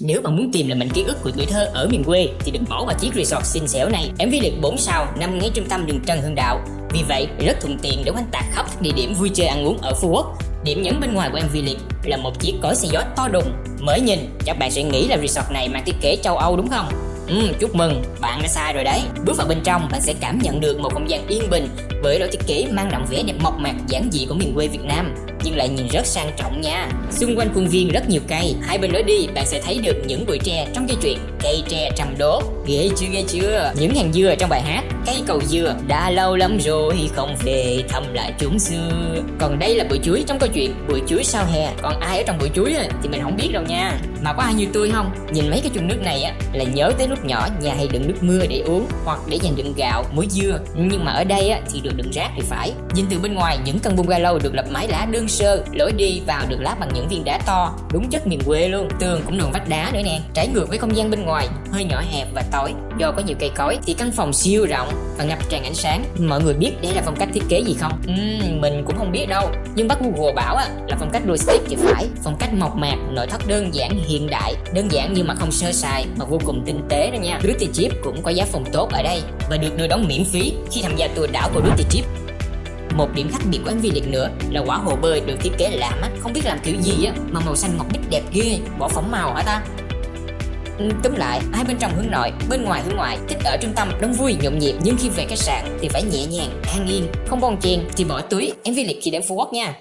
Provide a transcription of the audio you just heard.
Nếu bạn muốn tìm lại mảnh ký ức của tuổi thơ ở miền quê thì đừng bỏ qua chiếc resort xinh xẻo này. MV được 4 sao nằm ngay trung tâm đường Trần Hưng Đạo. Vì vậy, rất thuận tiện để quanh tạc khắp các địa điểm vui chơi ăn uống ở Phú Quốc. Điểm nhấn bên ngoài của MV liệt là một chiếc cối xe gió to đùng. Mới nhìn, chắc bạn sẽ nghĩ là resort này mang thiết kế châu Âu đúng không? Ừ, chúc mừng, bạn đã sai rồi đấy. Bước vào bên trong, bạn sẽ cảm nhận được một không gian yên bình với lối thiết kế mang đậm vẻ đẹp mộc mạc giản dị của miền quê Việt Nam nhưng lại nhìn rất sang trọng nha. Xung quanh khuôn viên rất nhiều cây, hai bên lối đi bạn sẽ thấy được những bụi tre trong dây chuyện cây tre trăm đố. Ghê chưa ghê chưa? Những hàng dừa trong bài hát cây cầu dừa đã lâu lắm rồi không về thăm lại chúng xưa. Còn đây là bụi chuối trong câu chuyện bụi chuối sau hè. Còn ai ở trong bụi chuối thì mình không biết đâu nha. Mà có ai như tôi không? Nhìn mấy cái chung nước này á là nhớ tới lúc nhỏ nhà hay đựng nước mưa để uống hoặc để dành đựng gạo, muối dưa. Nhưng mà ở đây á thì được đựng rác thì phải. Nhìn từ bên ngoài những căn bungalow được lập mái lá đơn sơ, lối đi vào được lát bằng những viên đá to, đúng chất miền quê luôn. Tường cũng đường vách đá nữa nè. Trái ngược với không gian bên ngoài, hơi nhỏ hẹp và tối. Do có nhiều cây cối thì căn phòng siêu rộng và ngập tràn ánh sáng. Mọi người biết đây là phong cách thiết kế gì không? Uhm, mình cũng không biết đâu. Nhưng bắt Google bảo á, là phong cách rustic thì phải. Phong cách mộc mạc, nội thất đơn giản hiện đại, đơn giản nhưng mà không sơ sài mà vô cùng tinh tế đó nha. Duty Chip cũng có giá phòng tốt ở đây và được đưa đón miễn phí khi tham gia tour đảo của Đức. Chip. Một điểm khác biệt của MV liệt nữa là quả hồ bơi được thiết kế lạ mắt, không biết làm kiểu gì á mà màu xanh ngọc bích đẹp ghê, bỏ phỏng màu hả ta? Ừ, tóm lại, hai bên trong hướng nội, bên ngoài hướng ngoại, thích ở trung tâm, đông vui, nhộn nhịp nhưng khi về khách sạn thì phải nhẹ nhàng, an yên, không bon chen thì bỏ túi. MV liệt khi đến Phú Quốc nha.